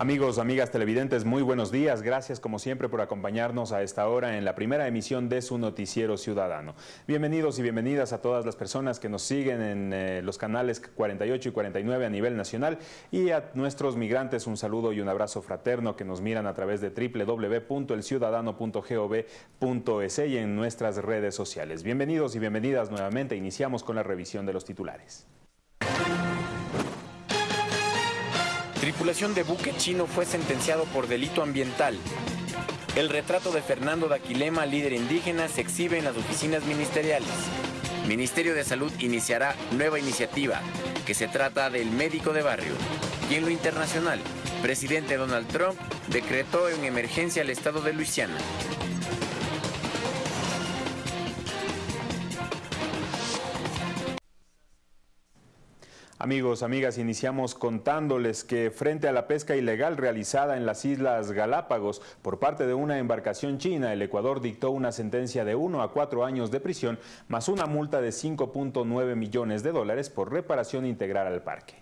Amigos, amigas televidentes, muy buenos días. Gracias como siempre por acompañarnos a esta hora en la primera emisión de su noticiero ciudadano. Bienvenidos y bienvenidas a todas las personas que nos siguen en eh, los canales 48 y 49 a nivel nacional y a nuestros migrantes un saludo y un abrazo fraterno que nos miran a través de www.elciudadano.gov.es y en nuestras redes sociales. Bienvenidos y bienvenidas nuevamente. Iniciamos con la revisión de los titulares. Tripulación de buque chino fue sentenciado por delito ambiental. El retrato de Fernando Daquilema, líder indígena, se exhibe en las oficinas ministeriales. Ministerio de Salud iniciará nueva iniciativa, que se trata del médico de barrio. Y en lo internacional, presidente Donald Trump decretó en emergencia el estado de Luisiana. Amigos, amigas, iniciamos contándoles que frente a la pesca ilegal realizada en las Islas Galápagos por parte de una embarcación china, el Ecuador dictó una sentencia de 1 a 4 años de prisión más una multa de 5.9 millones de dólares por reparación integral al parque.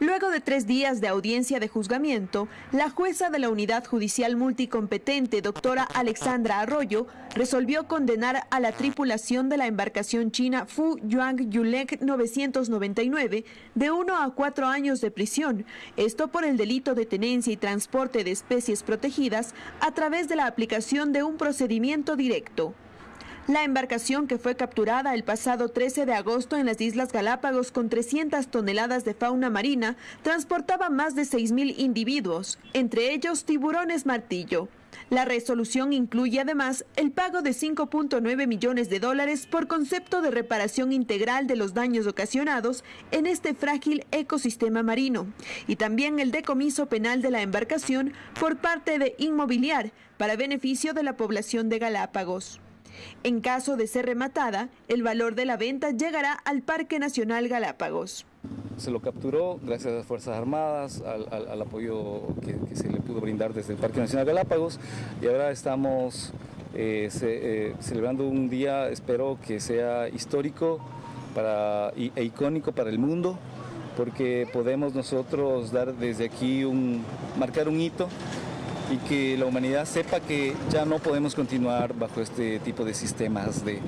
Luego de tres días de audiencia de juzgamiento, la jueza de la Unidad Judicial Multicompetente, doctora Alexandra Arroyo, resolvió condenar a la tripulación de la embarcación china Fu Yuang Yulek 999 de uno a cuatro años de prisión, esto por el delito de tenencia y transporte de especies protegidas a través de la aplicación de un procedimiento directo. La embarcación que fue capturada el pasado 13 de agosto en las Islas Galápagos con 300 toneladas de fauna marina transportaba más de 6.000 individuos, entre ellos tiburones martillo. La resolución incluye además el pago de 5.9 millones de dólares por concepto de reparación integral de los daños ocasionados en este frágil ecosistema marino y también el decomiso penal de la embarcación por parte de Inmobiliar para beneficio de la población de Galápagos. En caso de ser rematada, el valor de la venta llegará al Parque Nacional Galápagos. Se lo capturó gracias a las Fuerzas Armadas, al, apoyo que, se le pudo brindar desde el Parque Nacional Galápagos y ahora estamos eh, eh, celebrando un día, espero que sea histórico para, e icónico para el mundo, porque podemos nosotros dar desde aquí un, marcar un hito y que la humanidad sepa que ya no podemos continuar bajo este tipo de sistemas de,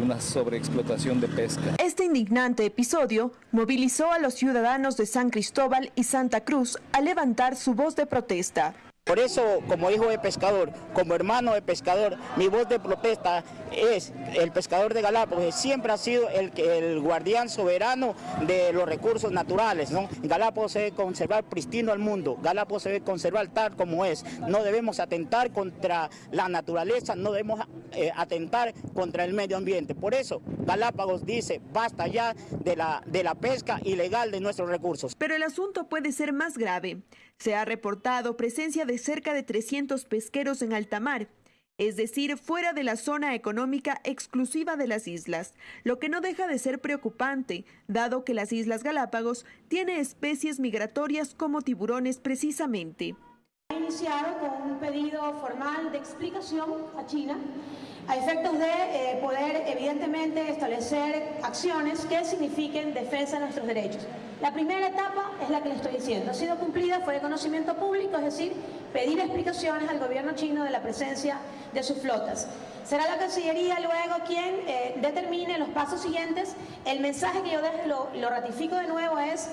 una sobreexplotación de pesca. Este indignante episodio movilizó a los ciudadanos de San Cristóbal y Santa Cruz a levantar su voz de protesta. Por eso, como hijo de pescador, como hermano de pescador, mi voz de protesta es el pescador de Galápagos, siempre ha sido el, el guardián soberano de los recursos naturales. ¿no? Galápagos se debe conservar pristino al mundo, Galápagos se debe conservar tal como es. No debemos atentar contra la naturaleza, no debemos eh, atentar contra el medio ambiente. Por eso, Galápagos dice, basta ya de la, de la pesca ilegal de nuestros recursos. Pero el asunto puede ser más grave. Se ha reportado presencia de cerca de 300 pesqueros en alta mar, es decir, fuera de la zona económica exclusiva de las islas, lo que no deja de ser preocupante, dado que las Islas Galápagos tiene especies migratorias como tiburones precisamente. Ha iniciado con un pedido formal de explicación a China a efectos de eh, poder evidentemente establecer acciones que signifiquen defensa de nuestros derechos. La primera etapa es la que le estoy diciendo, ha sido cumplida, fue de conocimiento público, es decir, pedir explicaciones al gobierno chino de la presencia de sus flotas. Será la Cancillería luego quien eh, determine los pasos siguientes. El mensaje que yo lo, lo ratifico de nuevo es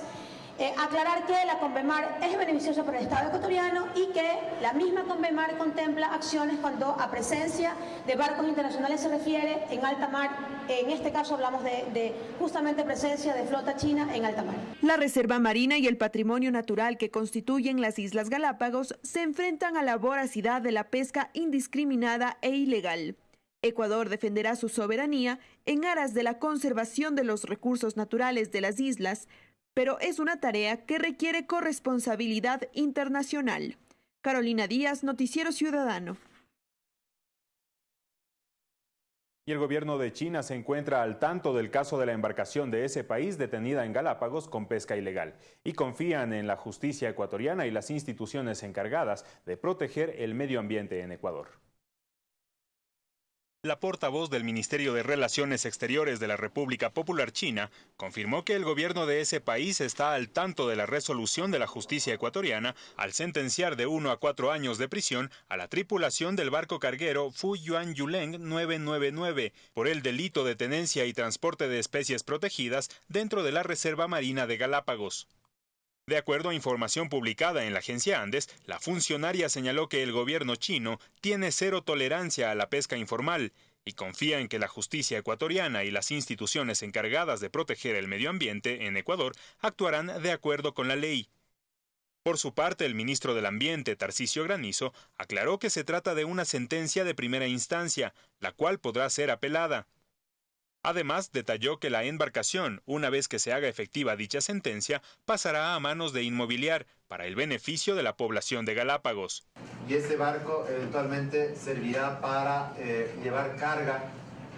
eh, aclarar que la Convemar es beneficiosa para el Estado ecuatoriano y que la misma Convemar contempla acciones cuando a presencia de barcos internacionales se refiere en alta mar. En este caso hablamos de, de justamente presencia de flota china en alta mar. La Reserva Marina y el patrimonio natural que constituyen las Islas Galápagos se enfrentan a la voracidad de la pesca indiscriminada e ilegal. Ecuador defenderá su soberanía en aras de la conservación de los recursos naturales de las islas, pero es una tarea que requiere corresponsabilidad internacional. Carolina Díaz, Noticiero Ciudadano. Y el gobierno de China se encuentra al tanto del caso de la embarcación de ese país detenida en Galápagos con pesca ilegal y confían en la justicia ecuatoriana y las instituciones encargadas de proteger el medio ambiente en Ecuador. La portavoz del Ministerio de Relaciones Exteriores de la República Popular China confirmó que el gobierno de ese país está al tanto de la resolución de la justicia ecuatoriana al sentenciar de uno a cuatro años de prisión a la tripulación del barco carguero Fu Yuan Yuleng 999 por el delito de tenencia y transporte de especies protegidas dentro de la Reserva Marina de Galápagos. De acuerdo a información publicada en la agencia Andes, la funcionaria señaló que el gobierno chino tiene cero tolerancia a la pesca informal y confía en que la justicia ecuatoriana y las instituciones encargadas de proteger el medio ambiente en Ecuador actuarán de acuerdo con la ley. Por su parte, el ministro del Ambiente, Tarcisio Granizo, aclaró que se trata de una sentencia de primera instancia, la cual podrá ser apelada. Además, detalló que la embarcación, una vez que se haga efectiva dicha sentencia, pasará a manos de Inmobiliar para el beneficio de la población de Galápagos. Y ese barco eventualmente servirá para eh, llevar carga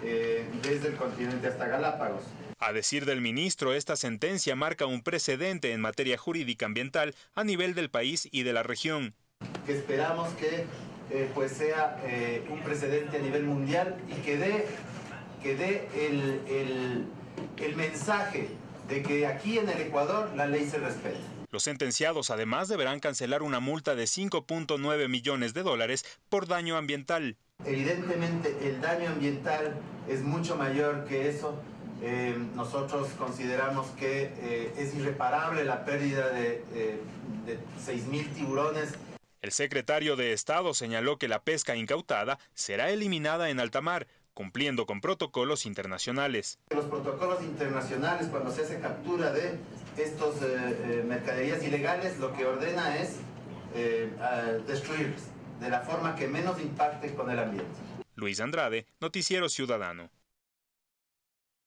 eh, desde el continente hasta Galápagos. A decir del ministro, esta sentencia marca un precedente en materia jurídica ambiental a nivel del país y de la región. Que esperamos que eh, pues sea un precedente a nivel mundial y que dé que dé el, el mensaje de que aquí en el Ecuador la ley se respeta. Los sentenciados además deberán cancelar una multa de 5.9 millones de dólares por daño ambiental. Evidentemente el daño ambiental es mucho mayor que eso. Eh, nosotros consideramos que eh, es irreparable la pérdida de, eh, de 6.000 tiburones. El secretario de Estado señaló que la pesca incautada será eliminada en alta mar, cumpliendo con protocolos internacionales. Los protocolos internacionales, cuando se hace captura de estos eh, eh, mercaderías ilegales, lo que ordena es eh, destruirlos de la forma que menos impacte con el ambiente. Luis Andrade, Noticiero Ciudadano.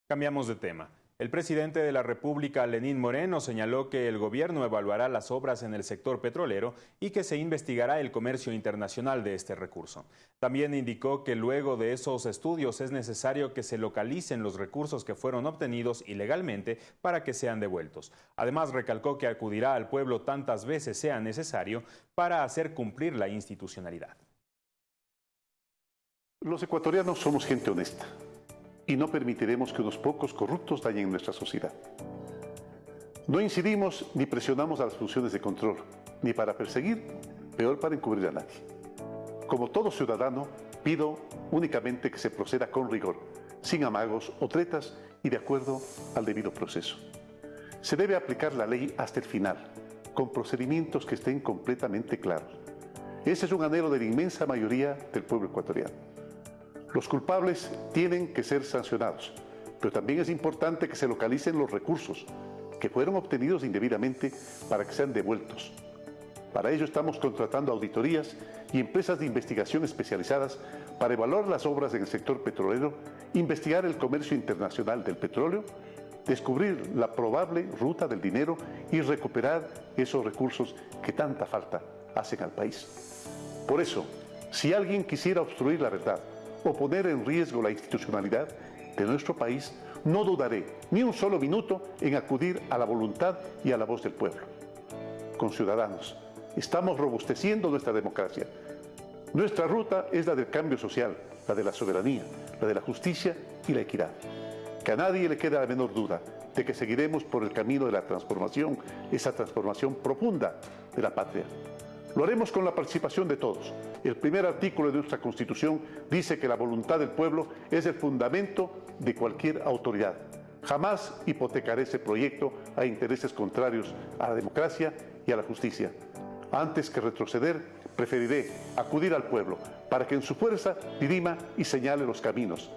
Cambiamos de tema. El presidente de la República, Lenín Moreno, señaló que el gobierno evaluará las obras en el sector petrolero y que se investigará el comercio internacional de este recurso. También indicó que luego de esos estudios es necesario que se localicen los recursos que fueron obtenidos ilegalmente para que sean devueltos. Además, recalcó que acudirá al pueblo tantas veces sea necesario para hacer cumplir la institucionalidad. Los ecuatorianos somos gente honesta y no permitiremos que unos pocos corruptos dañen nuestra sociedad. No incidimos ni presionamos a las funciones de control, ni para perseguir, peor para encubrir a nadie. Como todo ciudadano, pido únicamente que se proceda con rigor, sin amagos o tretas y de acuerdo al debido proceso. Se debe aplicar la ley hasta el final, con procedimientos que estén completamente claros. Ese es un anhelo de la inmensa mayoría del pueblo ecuatoriano. Los culpables tienen que ser sancionados, pero también es importante que se localicen los recursos que fueron obtenidos indebidamente para que sean devueltos. Para ello estamos contratando auditorías y empresas de investigación especializadas para evaluar las obras en el sector petrolero, investigar el comercio internacional del petróleo, descubrir la probable ruta del dinero y recuperar esos recursos que tanta falta hacen al país. Por eso, si alguien quisiera obstruir la verdad, o poner en riesgo la institucionalidad de nuestro país, no dudaré ni un solo minuto en acudir a la voluntad y a la voz del pueblo. Con ciudadanos, estamos robusteciendo nuestra democracia. Nuestra ruta es la del cambio social, la de la soberanía, la de la justicia y la equidad. Que a nadie le quede la menor duda de que seguiremos por el camino de la transformación, esa transformación profunda de la patria. Lo haremos con la participación de todos. El primer artículo de nuestra Constitución dice que la voluntad del pueblo es el fundamento de cualquier autoridad. Jamás hipotecaré ese proyecto a intereses contrarios a la democracia y a la justicia. Antes que retroceder, preferiré acudir al pueblo para que en su fuerza dirima y señale los caminos.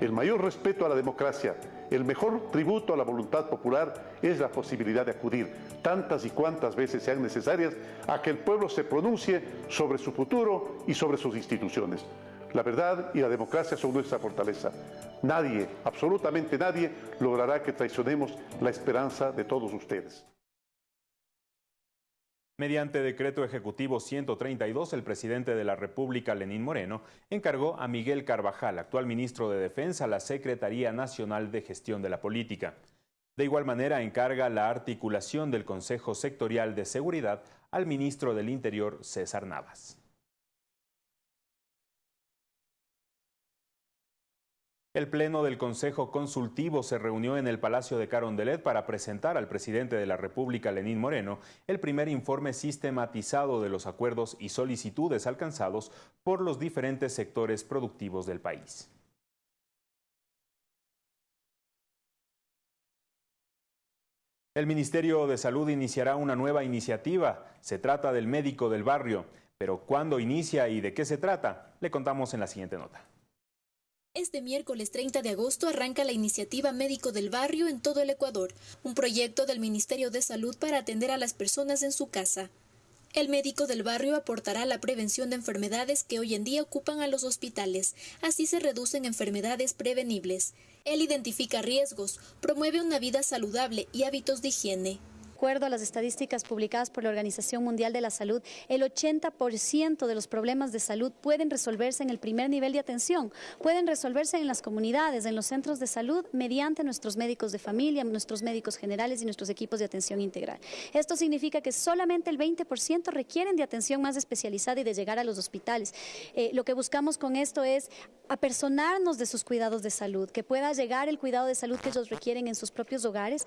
El mayor respeto a la democracia el mejor tributo a la voluntad popular es la posibilidad de acudir tantas y cuantas veces sean necesarias a que el pueblo se pronuncie sobre su futuro y sobre sus instituciones. La verdad y la democracia son nuestra fortaleza. Nadie, absolutamente nadie, logrará que traicionemos la esperanza de todos ustedes. Mediante decreto ejecutivo 132, el presidente de la República, Lenín Moreno, encargó a Miguel Carvajal, actual ministro de Defensa, la Secretaría Nacional de Gestión de la Política. De igual manera, encarga la articulación del Consejo Sectorial de Seguridad al ministro del Interior, César Navas. El Pleno del Consejo Consultivo se reunió en el Palacio de Carondelet para presentar al presidente de la República, Lenín Moreno, el primer informe sistematizado de los acuerdos y solicitudes alcanzados por los diferentes sectores productivos del país. El Ministerio de Salud iniciará una nueva iniciativa. Se trata del médico del barrio. Pero ¿cuándo inicia y de qué se trata? Le contamos en la siguiente nota. Este miércoles 30 de agosto arranca la iniciativa Médico del Barrio en todo el Ecuador, un proyecto del Ministerio de Salud para atender a las personas en su casa. El médico del barrio aportará la prevención de enfermedades que hoy en día ocupan a los hospitales, así se reducen enfermedades prevenibles. Él identifica riesgos, promueve una vida saludable y hábitos de higiene acuerdo a las estadísticas publicadas por la Organización Mundial de la Salud, el 80% de los problemas de salud pueden resolverse en el primer nivel de atención, pueden resolverse en las comunidades, en los centros de salud, mediante nuestros médicos de familia, nuestros médicos generales y nuestros equipos de atención integral. Esto significa que solamente el 20% requieren de atención más especializada y de llegar a los hospitales. Eh, lo que buscamos con esto es apersonarnos de sus cuidados de salud, que pueda llegar el cuidado de salud que ellos requieren en sus propios hogares,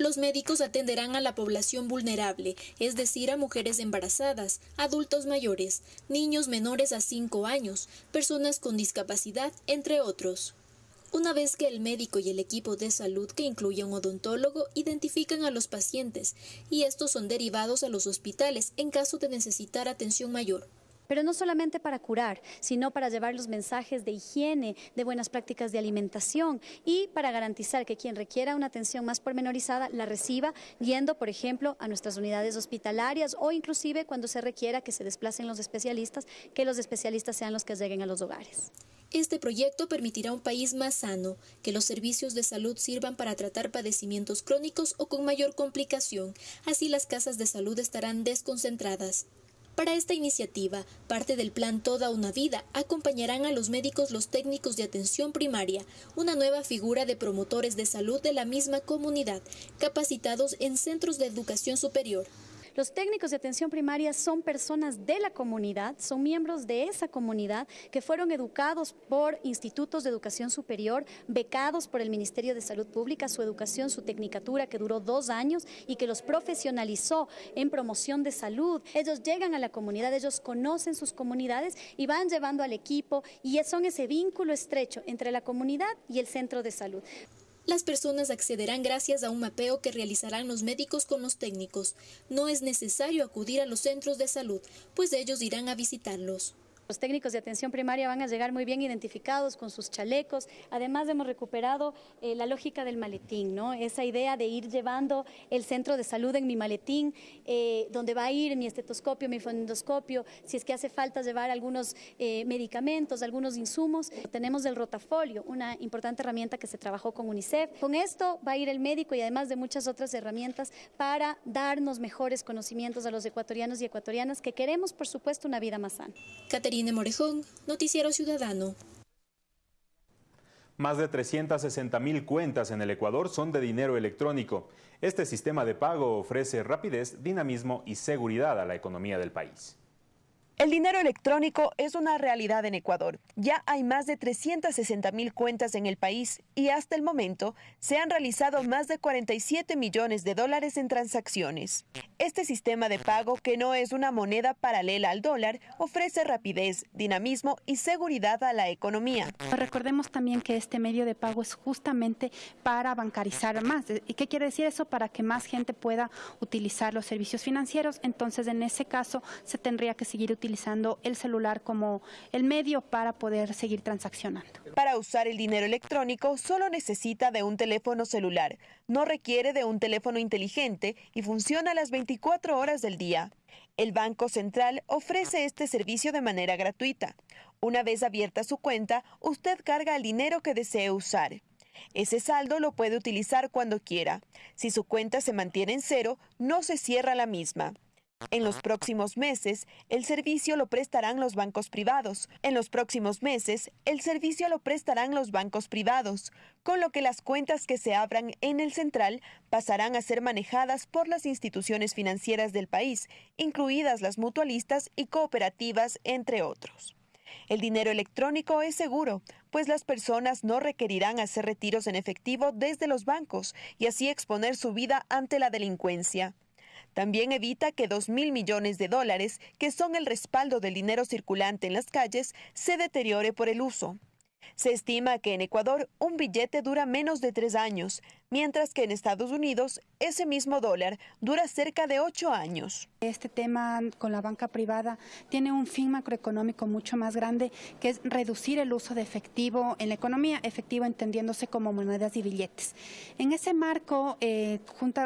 los médicos atenderán a la población vulnerable, es decir, a mujeres embarazadas, adultos mayores, niños menores a 5 años, personas con discapacidad, entre otros. Una vez que el médico y el equipo de salud, que incluye un odontólogo, identifican a los pacientes y estos son derivados a los hospitales en caso de necesitar atención mayor pero no solamente para curar, sino para llevar los mensajes de higiene, de buenas prácticas de alimentación y para garantizar que quien requiera una atención más pormenorizada la reciba yendo, por ejemplo, a nuestras unidades hospitalarias o inclusive cuando se requiera que se desplacen los especialistas, que los especialistas sean los que lleguen a los hogares. Este proyecto permitirá un país más sano, que los servicios de salud sirvan para tratar padecimientos crónicos o con mayor complicación, así las casas de salud estarán desconcentradas. Para esta iniciativa, parte del plan Toda una Vida acompañarán a los médicos los técnicos de atención primaria, una nueva figura de promotores de salud de la misma comunidad, capacitados en centros de educación superior. Los técnicos de atención primaria son personas de la comunidad, son miembros de esa comunidad que fueron educados por institutos de educación superior, becados por el Ministerio de Salud Pública, su educación, su tecnicatura que duró dos años y que los profesionalizó en promoción de salud. Ellos llegan a la comunidad, ellos conocen sus comunidades y van llevando al equipo y son ese vínculo estrecho entre la comunidad y el centro de salud. Las personas accederán gracias a un mapeo que realizarán los médicos con los técnicos. No es necesario acudir a los centros de salud, pues ellos irán a visitarlos. Los técnicos de atención primaria van a llegar muy bien identificados con sus chalecos. Además hemos recuperado eh, la lógica del maletín, ¿no? Esa idea de ir llevando el centro de salud en mi maletín, eh, donde va a ir mi estetoscopio, mi fonendoscopio, si es que hace falta llevar algunos eh, medicamentos, algunos insumos. Tenemos el rotafolio, una importante herramienta que se trabajó con UNICEF. Con esto va a ir el médico y además de muchas otras herramientas para darnos mejores conocimientos a los ecuatorianos y ecuatorianas que queremos, por supuesto, una vida más sana. Morejón, Noticiero Ciudadano. Más de 360 mil cuentas en el Ecuador son de dinero electrónico. Este sistema de pago ofrece rapidez, dinamismo y seguridad a la economía del país. El dinero electrónico es una realidad en Ecuador. Ya hay más de 360 mil cuentas en el país y hasta el momento se han realizado más de 47 millones de dólares en transacciones. Este sistema de pago, que no es una moneda paralela al dólar, ofrece rapidez, dinamismo y seguridad a la economía. Recordemos también que este medio de pago es justamente para bancarizar más. ¿Y qué quiere decir eso? Para que más gente pueda utilizar los servicios financieros. Entonces, en ese caso, se tendría que seguir utilizando el celular como el medio para poder seguir transaccionando. Para usar el dinero electrónico solo necesita de un teléfono celular, no requiere de un teléfono inteligente y funciona las 24 horas del día. El Banco Central ofrece este servicio de manera gratuita. Una vez abierta su cuenta, usted carga el dinero que desee usar. Ese saldo lo puede utilizar cuando quiera. Si su cuenta se mantiene en cero, no se cierra la misma. En los próximos meses, el servicio lo prestarán los bancos privados. En los próximos meses, el servicio lo prestarán los bancos privados, con lo que las cuentas que se abran en el central pasarán a ser manejadas por las instituciones financieras del país, incluidas las mutualistas y cooperativas, entre otros. El dinero electrónico es seguro, pues las personas no requerirán hacer retiros en efectivo desde los bancos y así exponer su vida ante la delincuencia. También evita que 2 mil millones de dólares, que son el respaldo del dinero circulante en las calles, se deteriore por el uso. Se estima que en Ecuador un billete dura menos de tres años, mientras que en Estados Unidos ese mismo dólar dura cerca de ocho años. Este tema con la banca privada tiene un fin macroeconómico mucho más grande, que es reducir el uso de efectivo en la economía, efectivo entendiéndose como monedas y billetes. En ese marco, eh,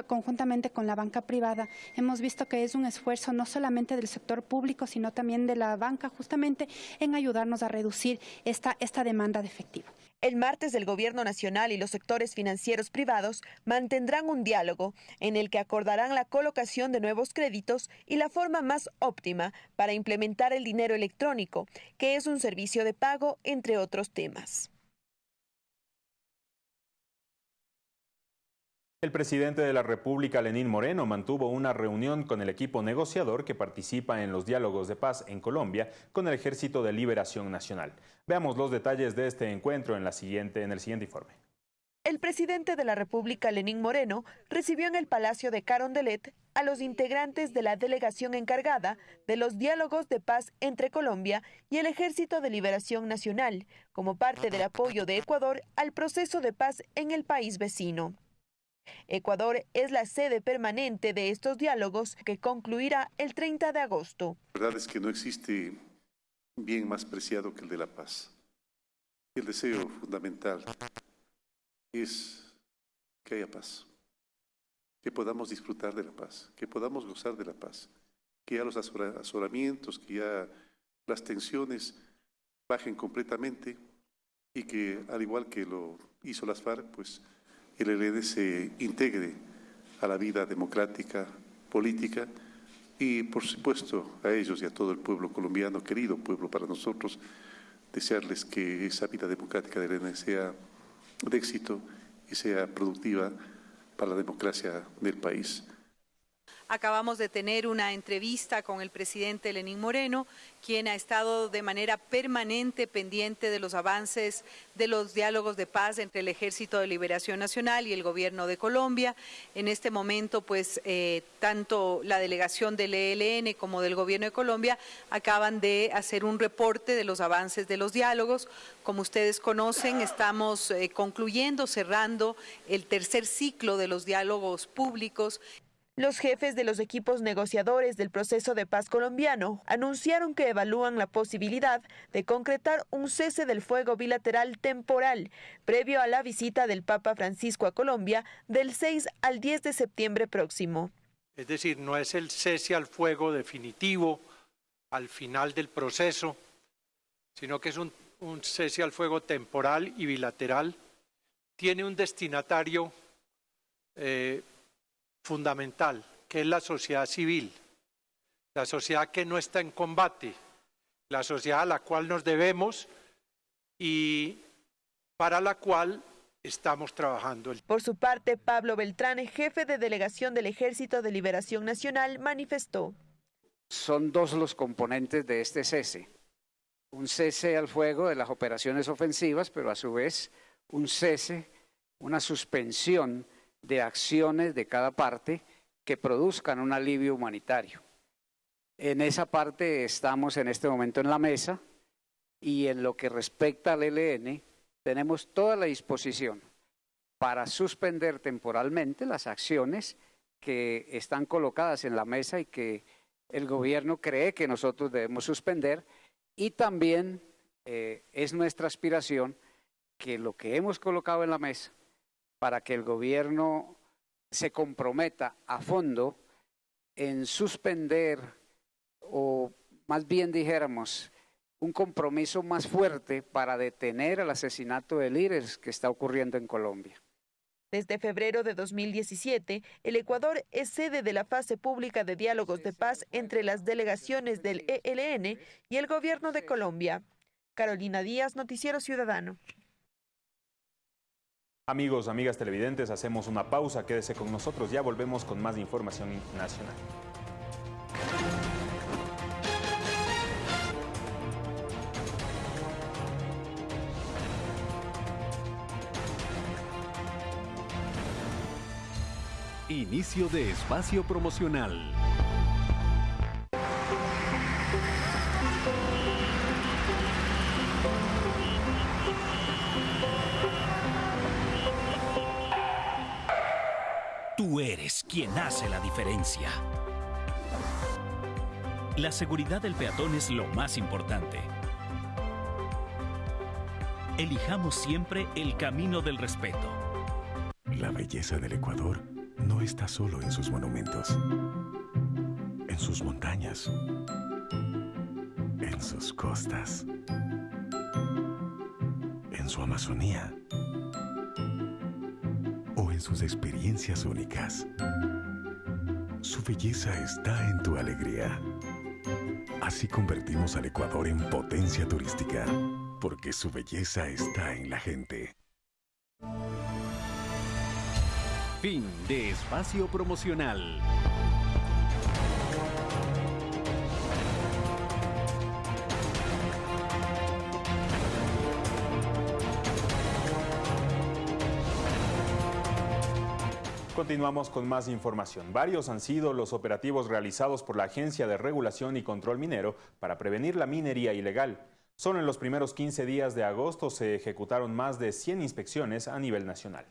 conjuntamente con la banca privada, hemos visto que es un esfuerzo no solamente del sector público, sino también de la banca, justamente en ayudarnos a reducir esta, esta demanda de efectivo. El martes el Gobierno Nacional y los sectores financieros privados mantendrán un diálogo en el que acordarán la colocación de nuevos créditos y la forma más óptima para implementar el dinero electrónico, que es un servicio de pago, entre otros temas. El presidente de la República, Lenín Moreno, mantuvo una reunión con el equipo negociador que participa en los diálogos de paz en Colombia con el Ejército de Liberación Nacional. Veamos los detalles de este encuentro en, el siguiente informe. El presidente de la República, Lenín Moreno, recibió en el Palacio de Carondelet a los integrantes de la delegación encargada de los diálogos de paz entre Colombia y el Ejército de Liberación Nacional, como parte del apoyo de Ecuador al proceso de paz en el país vecino. Ecuador es la sede permanente de estos diálogos que concluirá el 30 de agosto. La verdad es que no existe bien más preciado que el de la paz. El deseo fundamental es que haya paz, que podamos disfrutar de la paz, que podamos gozar de la paz, que ya los asolamientos, que ya las tensiones bajen completamente y que, al igual que lo hizo las FARC, pues el ELN se integre a la vida democrática, política y, por supuesto, a ellos y a todo el pueblo colombiano, querido pueblo para nosotros, desearles que esa vida democrática del ELN sea de éxito y sea productiva para la democracia del país. Acabamos de tener una entrevista con el presidente Lenín Moreno, quien ha estado de manera permanente pendiente de los avances de los diálogos de paz entre el Ejército de Liberación Nacional y el Gobierno de Colombia. En este momento, pues, eh, tanto la delegación del ELN como del Gobierno de Colombia acaban de hacer un reporte de los avances de los diálogos. Como ustedes conocen, estamos eh, concluyendo, cerrando el tercer ciclo de los diálogos públicos. Los jefes de los equipos negociadores del proceso de paz colombiano anunciaron que evalúan la posibilidad de concretar un cese del fuego bilateral temporal previo a la visita del Papa Francisco a Colombia del 6 al 10 de septiembre próximo. Es decir, no es el cese al fuego definitivo al final del proceso, sino que es un, cese al fuego temporal y bilateral. Tiene un destinatario eh, fundamental, que es la sociedad civil, la sociedad que no está en combate, la sociedad a la cual nos debemos y para la cual estamos trabajando. Por su parte, Pablo Beltrán, jefe de delegación del Ejército de Liberación Nacional, manifestó. Son dos los componentes de este cese. Un cese al fuego de las operaciones ofensivas, pero a su vez un cese, una suspensión de acciones de cada parte que produzcan un alivio humanitario. En esa parte estamos en este momento en la mesa y en lo que respecta al ELN tenemos toda la disposición para suspender temporalmente las acciones que están colocadas en la mesa y que el gobierno cree que nosotros debemos suspender y también eh, es nuestra aspiración que lo que hemos colocado en la mesa para que el gobierno se comprometa a fondo en suspender o más bien dijéramos un compromiso más fuerte para detener el asesinato de líderes que está ocurriendo en Colombia. Desde febrero de 2017, el Ecuador es sede de la fase pública de diálogos de paz entre las delegaciones del ELN y el gobierno de Colombia. Carolina Díaz, Noticiero Ciudadano. Amigos, amigas televidentes, hacemos una pausa, quédese con nosotros, ya volvemos con más información nacional. Inicio de espacio promocional. Eres quien hace la diferencia. La seguridad del peatón es lo más importante. Elijamos siempre el camino del respeto. La belleza del Ecuador no está solo en sus monumentos, en sus montañas, en sus costas, en su Amazonía sus experiencias únicas. Su belleza está en tu alegría. Así convertimos al Ecuador en potencia turística, porque su belleza está en la gente. Fin de espacio promocional. Continuamos con más información. Varios han sido los operativos realizados por la Agencia de Regulación y Control Minero para prevenir la minería ilegal. Solo en los primeros 15 días de agosto se ejecutaron más de 100 inspecciones a nivel nacional.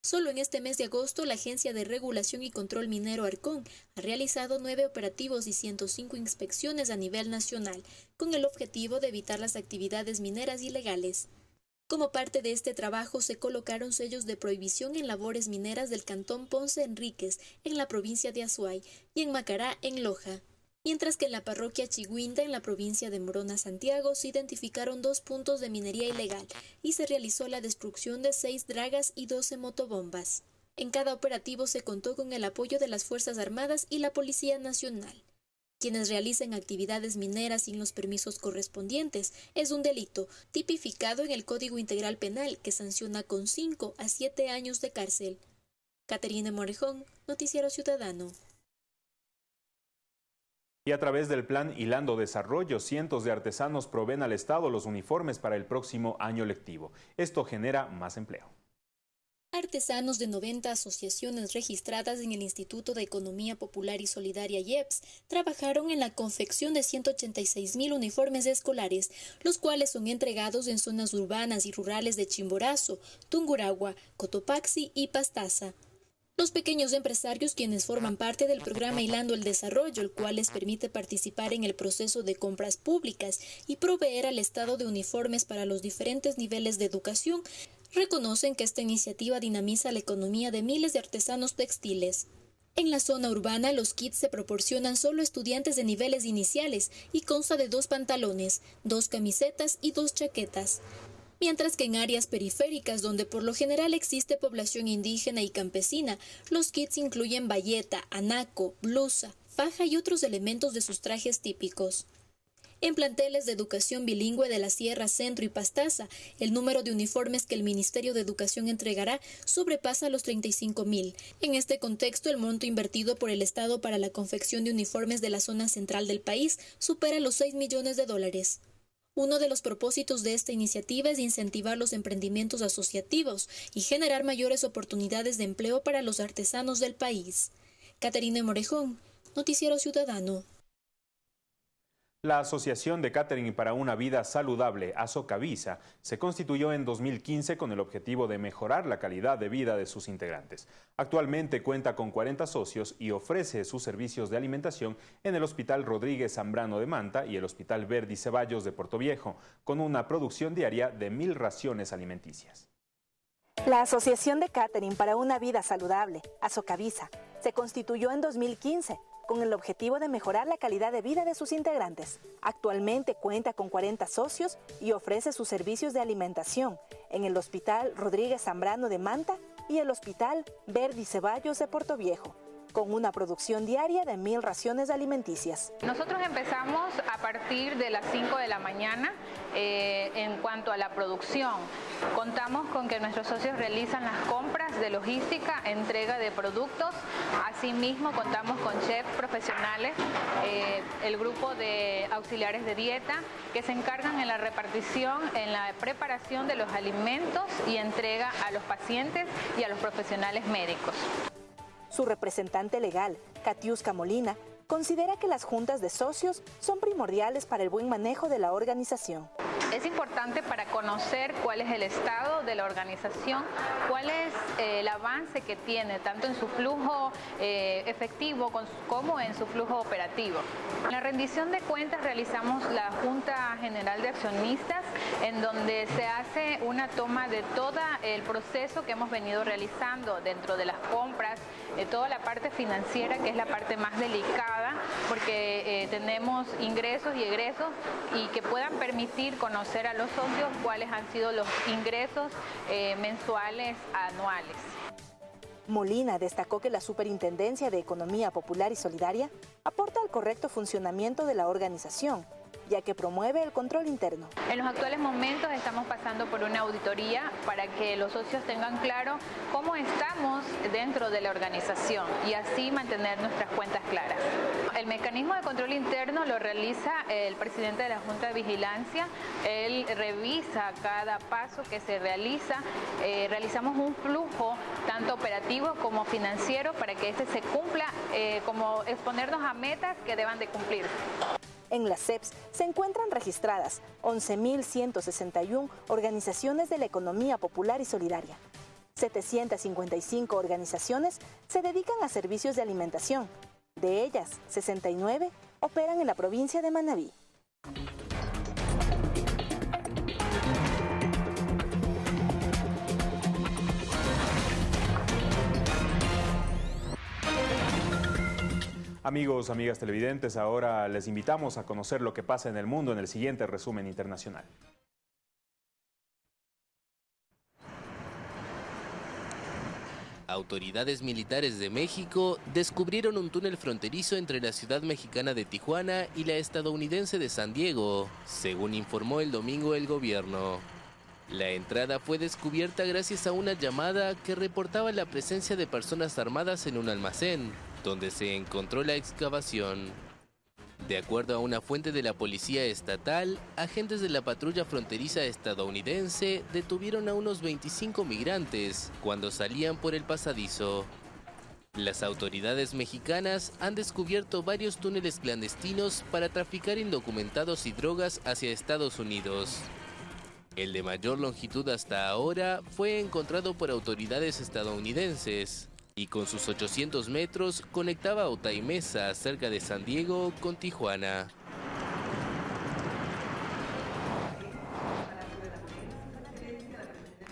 Solo en este mes de agosto, la Agencia de Regulación y Control Minero Arcón ha realizado nueve operativos y 105 inspecciones a nivel nacional, con el objetivo de evitar las actividades mineras ilegales. Como parte de este trabajo se colocaron sellos de prohibición en labores mineras del cantón Ponce Enríquez, en la provincia de Azuay, y en Macará, en Loja. Mientras que en la parroquia Chiguinda, en la provincia de Morona, Santiago, se identificaron dos puntos de minería ilegal y se realizó la destrucción de seis dragas y doce motobombas. En cada operativo se contó con el apoyo de las Fuerzas Armadas y la Policía Nacional. Quienes realicen actividades mineras sin los permisos correspondientes es un delito tipificado en el Código Integral Penal que sanciona con 5 a 7 años de cárcel. Caterina Morejón, Noticiero Ciudadano. Y a través del plan Hilando Desarrollo, cientos de artesanos proveen al Estado los uniformes para el próximo año lectivo. Esto genera más empleo. Artesanos de 90 asociaciones registradas en el Instituto de Economía Popular y Solidaria IEPS trabajaron en la confección de 186 mil uniformes escolares, los cuales son entregados en zonas urbanas y rurales de Chimborazo, Tunguragua, Cotopaxi y Pastaza. Los pequeños empresarios quienes forman parte del programa Hilando el Desarrollo, el cual les permite participar en el proceso de compras públicas y proveer al Estado de uniformes para los diferentes niveles de educación, reconocen que esta iniciativa dinamiza la economía de miles de artesanos textiles. En la zona urbana, los kits se proporcionan solo a estudiantes de niveles iniciales y consta de dos pantalones, dos camisetas y dos chaquetas. Mientras que en áreas periféricas, donde por lo general existe población indígena y campesina, los kits incluyen bayeta, anaco, blusa, faja y otros elementos de sus trajes típicos. En planteles de educación bilingüe de la Sierra Centro y Pastaza, el número de uniformes que el Ministerio de Educación entregará sobrepasa los 35 mil. En este contexto, el monto invertido por el Estado para la confección de uniformes de la zona central del país supera los 6 millones de dólares. Uno de los propósitos de esta iniciativa es incentivar los emprendimientos asociativos y generar mayores oportunidades de empleo para los artesanos del país. Caterina Morejón, Noticiero Ciudadano. La Asociación de Catering para una Vida Saludable, Asocavisa, se constituyó en 2015 con el objetivo de mejorar la calidad de vida de sus integrantes. Actualmente cuenta con 40 socios y ofrece sus servicios de alimentación en el Hospital Rodríguez Zambrano de Manta y el Hospital Verdi Ceballos de Puerto Viejo, con una producción diaria de mil raciones alimenticias. La Asociación de Catering para una Vida Saludable, Asocavisa, se constituyó en 2015 con el objetivo de mejorar la calidad de vida de sus integrantes. Actualmente cuenta con 40 socios y ofrece sus servicios de alimentación en el Hospital Rodríguez Zambrano de Manta y el Hospital Verdi Ceballos de Puerto Viejo con una producción diaria de mil raciones alimenticias. Nosotros empezamos a partir de las 5 de la mañana eh, en cuanto a la producción. Contamos con que nuestros socios realizan las compras de logística, entrega de productos. Asimismo, contamos con chefs profesionales, eh, el grupo de auxiliares de dieta, que se encargan en la repartición, en la preparación de los alimentos y entrega a los pacientes y a los profesionales médicos. Su representante legal, Katiuska Molina, considera que las juntas de socios son primordiales para el buen manejo de la organización. Es importante para conocer cuál es el estado de la organización, cuál es eh, el avance que tiene, tanto en su flujo eh, efectivo como en su flujo operativo. En la rendición de cuentas realizamos la Junta General de Accionistas, en donde se hace una toma de todo el proceso que hemos venido realizando dentro de las compras, de toda la parte financiera, que es la parte más delicada, porque eh, tenemos ingresos y egresos y que puedan permitir conocer a los socios cuáles han sido los ingresos eh, mensuales anuales. Molina destacó que la Superintendencia de Economía Popular y Solidaria aporta al correcto funcionamiento de la organización ya que promueve el control interno. En los actuales momentos estamos pasando por una auditoría para que los socios tengan claro cómo estamos dentro de la organización y así mantener nuestras cuentas claras. El mecanismo de control interno lo realiza el presidente de la Junta de Vigilancia. Él revisa cada paso que se realiza. Eh, realizamos un flujo tanto operativo como financiero para que este se cumpla, eh, como exponernos a metas que deban de cumplir. En las CEPS se encuentran registradas 11.161 organizaciones de la economía popular y solidaria. 755 organizaciones se dedican a servicios de alimentación. De ellas, 69 operan en la provincia de Manabí. Amigos, amigas televidentes, ahora les invitamos a conocer lo que pasa en el mundo en el siguiente resumen internacional. Autoridades militares de México descubrieron un túnel fronterizo entre la ciudad mexicana de Tijuana y la estadounidense de San Diego, según informó el domingo el gobierno. La entrada fue descubierta gracias a una llamada que reportaba la presencia de personas armadas en un almacén, donde se encontró la excavación. De acuerdo a una fuente de la policía estatal, agentes de la patrulla fronteriza estadounidense detuvieron a unos 25 migrantes cuando salían por el pasadizo. Las autoridades mexicanas han descubierto varios túneles clandestinos para traficar indocumentados y drogas hacia Estados Unidos. El de mayor longitud hasta ahora fue encontrado por autoridades estadounidenses y con sus 800 metros conectaba Otaimesa, cerca de San Diego, con Tijuana.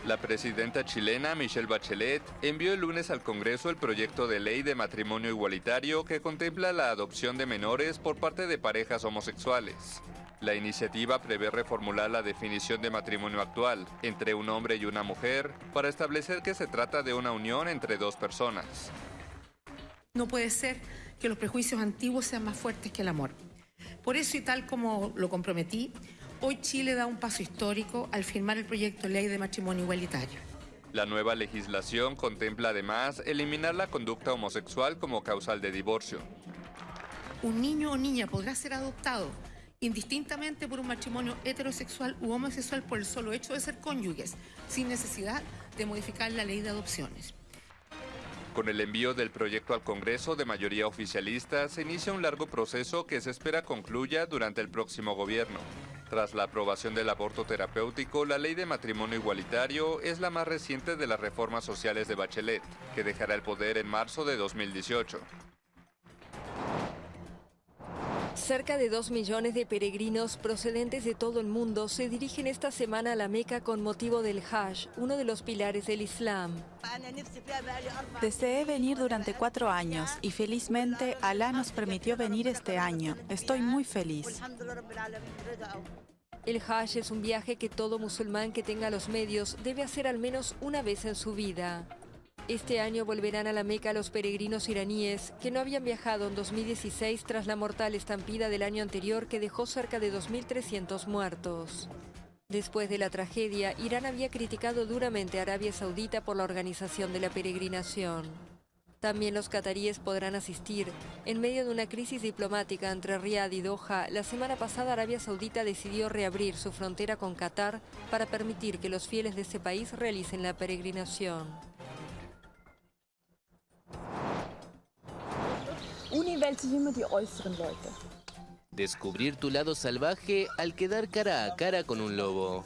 La presidenta chilena Michelle Bachelet envió el lunes al Congreso el proyecto de ley de matrimonio igualitario que contempla la adopción de menores por parte de parejas homosexuales. La iniciativa prevé reformular la definición de matrimonio actual entre un hombre y una mujer para establecer que se trata de una unión entre dos personas. No puede ser que los prejuicios antiguos sean más fuertes que el amor. Por eso y tal como lo comprometí, hoy Chile da un paso histórico al firmar el proyecto de ley de matrimonio igualitario. La nueva legislación contempla además eliminar la conducta homosexual como causal de divorcio. Un niño o niña podrá ser adoptado indistintamente por un matrimonio heterosexual u homosexual por el solo hecho de ser cónyuges, sin necesidad de modificar la ley de adopciones. Con el envío del proyecto al Congreso de mayoría oficialista, se inicia un largo proceso que se espera concluya durante el próximo gobierno. Tras la aprobación del aborto terapéutico, la ley de matrimonio igualitario es la más reciente de las reformas sociales de Bachelet, que dejará el poder en marzo de 2018. Cerca de dos millones de peregrinos procedentes de todo el mundo se dirigen esta semana a la Meca con motivo del Hajj, uno de los pilares del Islam. Deseé venir durante cuatro años y felizmente Alá nos permitió venir este año. Estoy muy feliz. El Hajj es un viaje que todo musulmán que tenga los medios debe hacer al menos una vez en su vida. Este año volverán a la Meca los peregrinos iraníes que no habían viajado en 2016 tras la mortal estampida del año anterior que dejó cerca de 2.300 muertos. Después de la tragedia, Irán había criticado duramente a Arabia Saudita por la organización de la peregrinación. También los cataríes podrán asistir. En medio de una crisis diplomática entre Riad y Doha, la semana pasada Arabia Saudita decidió reabrir su frontera con Qatar para permitir que los fieles de ese país realicen la peregrinación. Descubrir tu lado salvaje al quedar cara a cara con un lobo.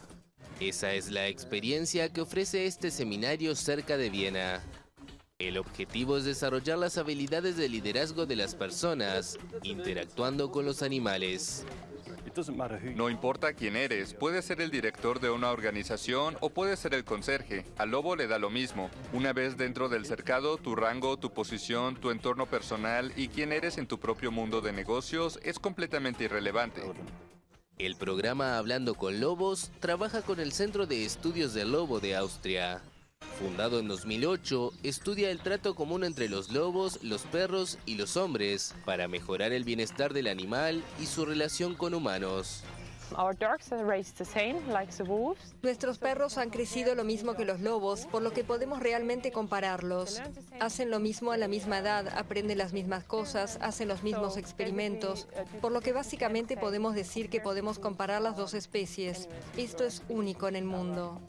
Esa es la experiencia que ofrece este seminario cerca de Viena. El objetivo es desarrollar las habilidades de liderazgo de las personas, interactuando con los animales. No importa quién eres, puedes ser el director de una organización o puedes ser el conserje. Al lobo le da lo mismo. Una vez dentro del cercado, tu rango, tu posición, tu entorno personal y quién eres en tu propio mundo de negocios es completamente irrelevante. El programa Hablando con Lobos trabaja con el Centro de Estudios del Lobo de Austria. Fundado en 2008, estudia el trato común entre los lobos, los perros y los hombres para mejorar el bienestar del animal y su relación con humanos. Nuestros perros han crecido lo mismo que los lobos, por lo que podemos realmente compararlos. Hacen lo mismo a la misma edad, aprenden las mismas cosas, hacen los mismos experimentos, por lo que básicamente podemos decir que podemos comparar las dos especies. Esto es único en el mundo.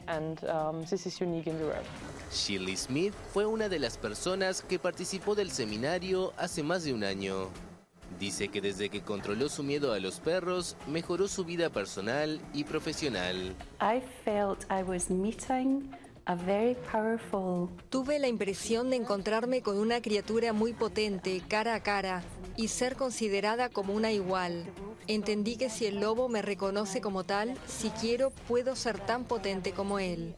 Shirley Smith fue una de las personas que participó del seminario hace más de un año. Dice que desde que controló su miedo a los perros, mejoró su vida personal y profesional. Tuve la impresión de encontrarme con una criatura muy potente, cara a cara, y ser considerada como una igual. Entendí que si el lobo me reconoce como tal, si quiero, puedo ser tan potente como él.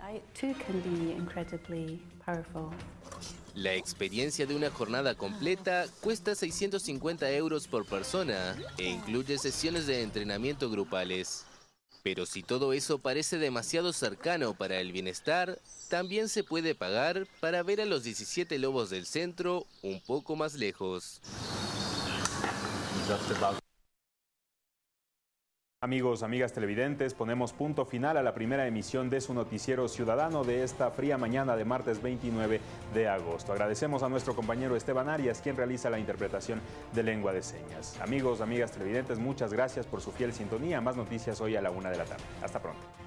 La experiencia de una jornada completa cuesta 650 euros por persona e incluye sesiones de entrenamiento grupales. Pero si todo eso parece demasiado cercano para el bienestar, también se puede pagar para ver a los 17 lobos del centro un poco más lejos. Amigos, amigas televidentes, ponemos punto final a la primera emisión de su noticiero ciudadano de esta fría mañana de martes 29 de agosto. Agradecemos a nuestro compañero Esteban Arias, quien realiza la interpretación de lengua de señas. Amigos, amigas televidentes, muchas gracias por su fiel sintonía. Más noticias hoy a la una de la tarde. Hasta pronto.